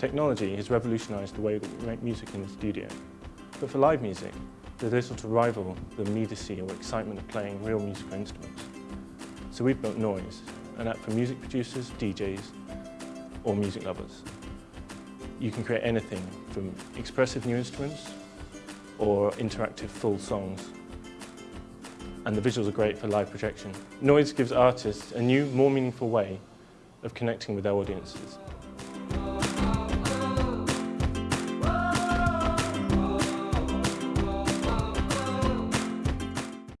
Technology has revolutionised the way that we make music in the studio. But for live music, there's little to rival the immediacy or excitement of playing real musical instruments. So we've built Noise, an app for music producers, DJs, or music lovers. You can create anything from expressive new instruments or interactive full songs. And the visuals are great for live projection. Noise gives artists a new, more meaningful way of connecting with their audiences.